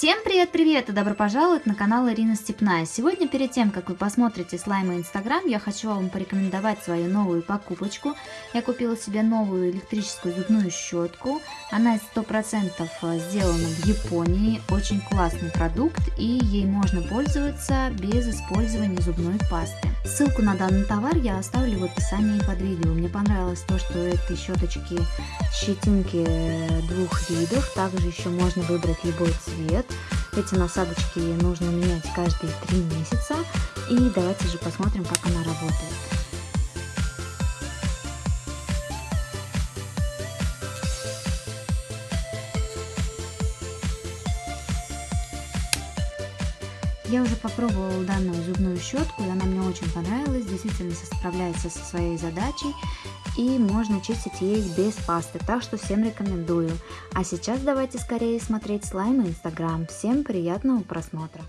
Всем привет-привет и добро пожаловать на канал Ирина Степная. Сегодня перед тем, как вы посмотрите слаймы Инстаграм, я хочу вам порекомендовать свою новую покупочку. Я купила себе новую электрическую зубную щетку. Она 100% сделана в Японии. Очень классный продукт и ей можно пользоваться без использования зубной пасты. Ссылку на данный товар я оставлю в описании под видео. Мне понравилось то, что этой щеточки щетинки двух видов. Также еще можно выбрать любой цвет. Эти насадочки нужно менять каждые три месяца. И давайте же посмотрим, как она работает. Я уже попробовала данную зубную щетку, и она мне очень понравилась, действительно справляется со своей задачей, и можно чистить ей без пасты, так что всем рекомендую. А сейчас давайте скорее смотреть слаймы Инстаграм. Всем приятного просмотра!